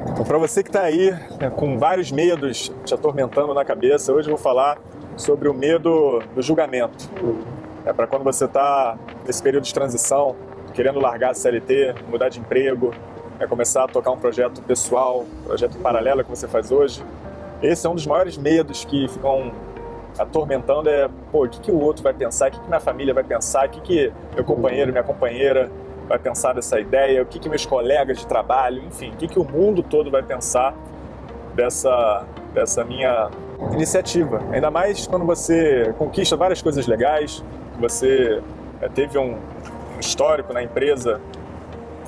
Então, para você que está aí né, com vários medos te atormentando na cabeça, hoje eu vou falar sobre o medo do julgamento. É para quando você está nesse período de transição, querendo largar a CLT, mudar de emprego, é começar a tocar um projeto pessoal, projeto paralelo que você faz hoje. Esse é um dos maiores medos que ficam atormentando é, pô, o que, que o outro vai pensar, o que, que minha família vai pensar, o que, que meu companheiro, minha companheira vai pensar dessa ideia, o que, que meus colegas de trabalho, enfim, o que, que o mundo todo vai pensar dessa, dessa minha iniciativa. Ainda mais quando você conquista várias coisas legais, você é, teve um, um histórico na empresa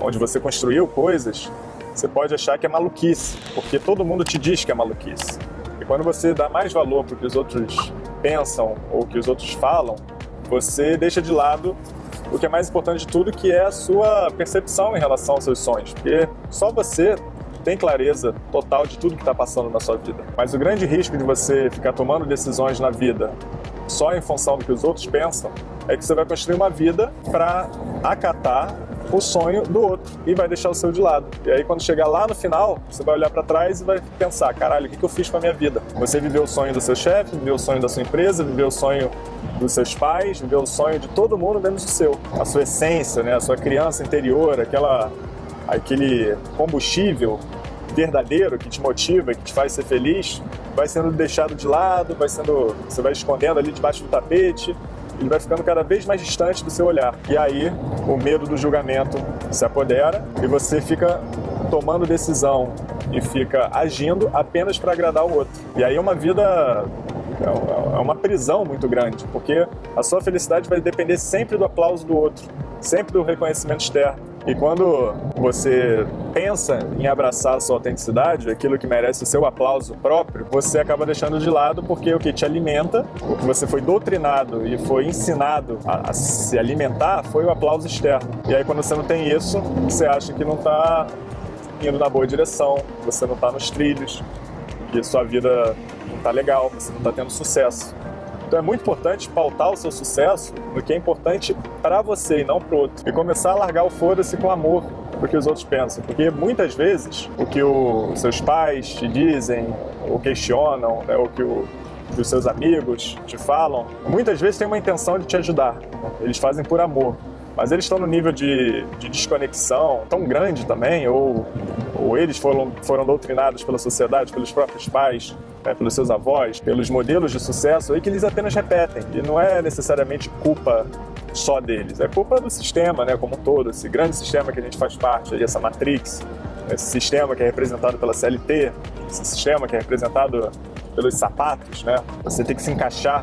onde você construiu coisas, você pode achar que é maluquice, porque todo mundo te diz que é maluquice. E quando você dá mais valor para o que os outros pensam ou que os outros falam, você deixa de lado o que é mais importante de tudo, que é a sua percepção em relação aos seus sonhos. Porque só você tem clareza total de tudo que está passando na sua vida. Mas o grande risco de você ficar tomando decisões na vida só em função do que os outros pensam é que você vai construir uma vida para acatar o sonho do outro e vai deixar o seu de lado. E aí quando chegar lá no final, você vai olhar para trás e vai pensar, caralho, o que eu fiz com a minha vida? Você viveu o sonho do seu chefe, viveu o sonho da sua empresa, viveu o sonho dos seus pais, viveu o sonho de todo mundo menos o seu. A sua essência, né? a sua criança interior, aquela, aquele combustível verdadeiro que te motiva, que te faz ser feliz, vai sendo deixado de lado, vai sendo, você vai escondendo ali debaixo do tapete, ele vai ficando cada vez mais distante do seu olhar. E aí o medo do julgamento se apodera e você fica tomando decisão e fica agindo apenas para agradar o outro. E aí é uma vida é, é uma prisão muito grande, porque a sua felicidade vai depender sempre do aplauso do outro, sempre do reconhecimento externo. E quando você pensa em abraçar a sua autenticidade, aquilo que merece o seu aplauso próprio, você acaba deixando de lado porque o que te alimenta, o que você foi doutrinado e foi ensinado a, a se alimentar, foi o aplauso externo. E aí quando você não tem isso, você acha que não está indo na boa direção, você não está nos trilhos, que sua vida não está legal, você não está tendo sucesso. Então é muito importante pautar o seu sucesso no que é importante para você e não para o outro. E começar a largar o foda-se com amor do que os outros pensam. Porque muitas vezes o que os seus pais te dizem ou questionam, né, o que o, que os seus amigos te falam, muitas vezes tem uma intenção de te ajudar. Eles fazem por amor. Mas eles estão no nível de, de desconexão tão grande também, ou, ou eles foram, foram doutrinados pela sociedade, pelos próprios pais, né, pelos seus avós, pelos modelos de sucesso aí que eles apenas repetem. E não é necessariamente culpa só deles, é culpa do sistema, né, como um todo, esse grande sistema que a gente faz parte, aí, essa matrix, esse sistema que é representado pela CLT, esse sistema que é representado pelos sapatos, né? Você tem que se encaixar,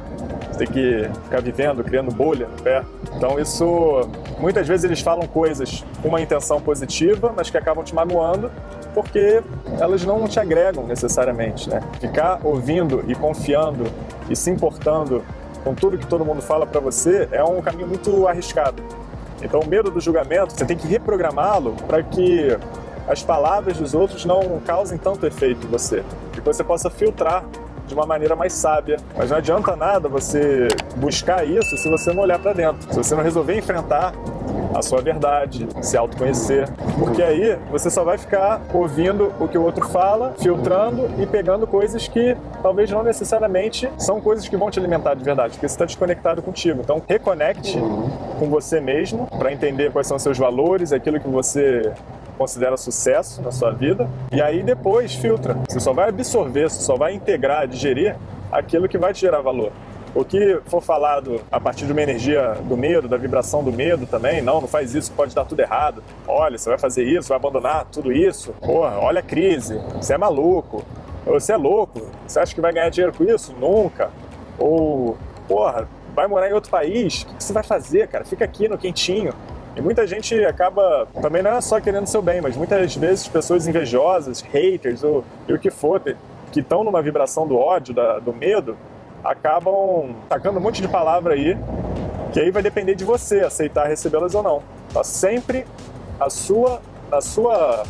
você tem que ficar vivendo, criando bolha no pé. Então isso, muitas vezes eles falam coisas com uma intenção positiva, mas que acabam te magoando porque elas não te agregam necessariamente, né? Ficar ouvindo e confiando e se importando com tudo que todo mundo fala para você é um caminho muito arriscado. Então o medo do julgamento, você tem que reprogramá-lo para que as palavras dos outros não causem tanto efeito em você. E que você possa filtrar de uma maneira mais sábia. Mas não adianta nada você buscar isso se você não olhar para dentro. Se você não resolver enfrentar a sua verdade, se autoconhecer. Porque aí você só vai ficar ouvindo o que o outro fala, filtrando e pegando coisas que talvez não necessariamente são coisas que vão te alimentar de verdade, porque você está desconectado contigo. Então reconecte com você mesmo para entender quais são seus valores, aquilo que você considera sucesso na sua vida, e aí depois filtra. Você só vai absorver, você só vai integrar, digerir aquilo que vai te gerar valor. O que for falado a partir de uma energia do medo, da vibração do medo também, não, não faz isso, pode dar tudo errado. Olha, você vai fazer isso, vai abandonar tudo isso. Porra, olha a crise, você é maluco. Você é louco, você acha que vai ganhar dinheiro com isso? Nunca. Ou, porra, vai morar em outro país, o que você vai fazer, cara? Fica aqui no quentinho. E muita gente acaba, também não é só querendo seu bem, mas muitas vezes pessoas invejosas, haters ou e o que for, que estão numa vibração do ódio, da, do medo, acabam tacando um monte de palavra aí, que aí vai depender de você aceitar recebê-las ou não. Tá sempre a sua, a sua,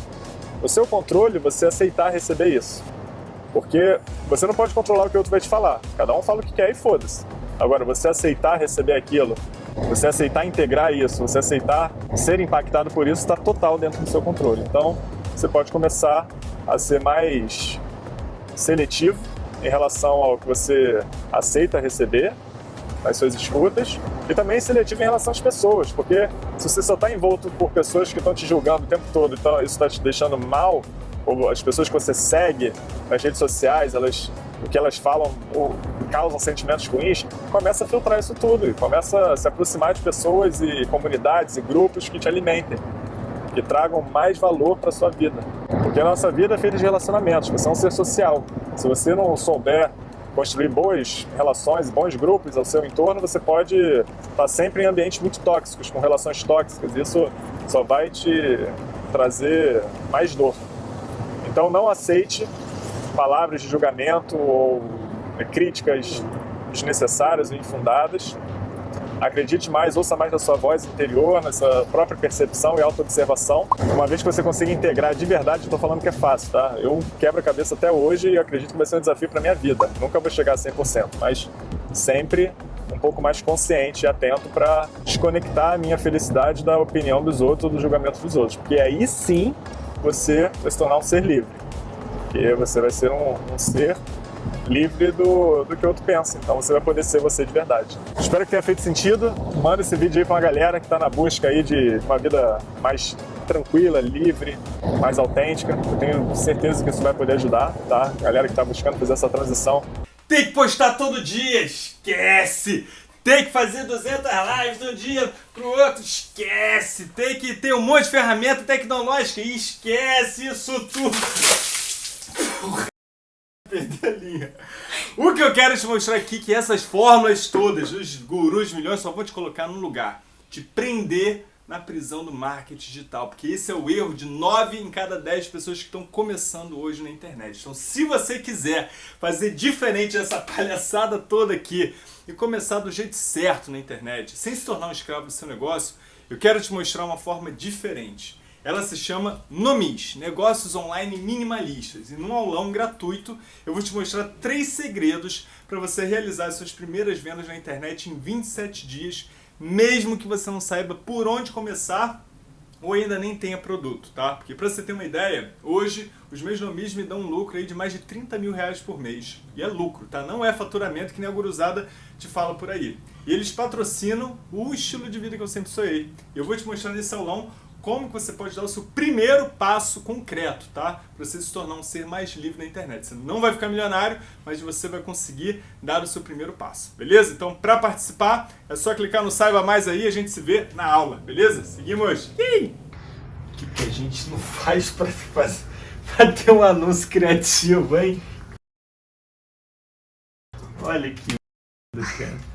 o seu controle você aceitar receber isso. Porque você não pode controlar o que o outro vai te falar. Cada um fala o que quer e foda-se. Agora, você aceitar receber aquilo você aceitar integrar isso, você aceitar ser impactado por isso, está total dentro do seu controle. Então, você pode começar a ser mais seletivo em relação ao que você aceita receber nas suas escutas e também seletivo em relação às pessoas, porque se você só está envolto por pessoas que estão te julgando o tempo todo, então isso está te deixando mal, ou as pessoas que você segue nas redes sociais, elas, o que elas falam ou causam sentimentos ruins, começa a filtrar isso tudo e começa a se aproximar de pessoas e comunidades e grupos que te alimentem, que tragam mais valor para sua vida. Porque a nossa vida é feita de relacionamentos, você é um ser social. Se você não souber construir boas relações, bons grupos ao seu entorno, você pode estar sempre em ambientes muito tóxicos, com relações tóxicas. Isso só vai te trazer mais dor. Então não aceite palavras de julgamento ou críticas desnecessárias ou infundadas. Acredite mais, ouça mais da sua voz interior, nessa própria percepção e autoobservação. Uma vez que você consiga integrar de verdade, estou falando que é fácil, tá? Eu quebro a cabeça até hoje e acredito que vai ser um desafio para minha vida. Nunca vou chegar a 100%, mas sempre um pouco mais consciente e atento para desconectar a minha felicidade da opinião dos outros, do julgamento dos outros. Porque aí sim você vai se tornar um ser livre. Porque você vai ser um, um ser livre do, do que o outro pensa. Então você vai poder ser você de verdade. Espero que tenha feito sentido. Manda esse vídeo aí para uma galera que está na busca aí de uma vida mais tranquila, livre, mais autêntica. Eu tenho certeza que isso vai poder ajudar, tá? Galera que está buscando fazer essa transição. Tem que postar todo dia, esquece! Tem que fazer 200 lives de um dia pro outro, esquece! Tem que ter um monte de ferramenta tecnológica, esquece isso tudo! Perdi a linha. O que eu quero te mostrar aqui é que essas fórmulas todas, os gurus milhões, só vão te colocar num lugar. Te prender na prisão do marketing digital, porque esse é o erro de 9 em cada 10 pessoas que estão começando hoje na internet. Então, se você quiser fazer diferente dessa palhaçada toda aqui e começar do jeito certo na internet, sem se tornar um escravo do seu negócio, eu quero te mostrar uma forma diferente. Ela se chama Nomis, Negócios Online Minimalistas. E num aulão gratuito eu vou te mostrar três segredos para você realizar suas primeiras vendas na internet em 27 dias, mesmo que você não saiba por onde começar ou ainda nem tenha produto, tá? Porque para você ter uma ideia, hoje os meus nomis me dão um lucro aí de mais de 30 mil reais por mês. E é lucro, tá? Não é faturamento que nem a guruzada te fala por aí. E eles patrocinam o estilo de vida que eu sempre sonhei. Eu vou te mostrar nesse aulão como você pode dar o seu primeiro passo concreto, tá? Para você se tornar um ser mais livre na internet. Você não vai ficar milionário, mas você vai conseguir dar o seu primeiro passo, beleza? Então, para participar, é só clicar no Saiba Mais aí e a gente se vê na aula, beleza? Seguimos! O que, que a gente não faz para ter um anúncio criativo, hein? Olha que cara.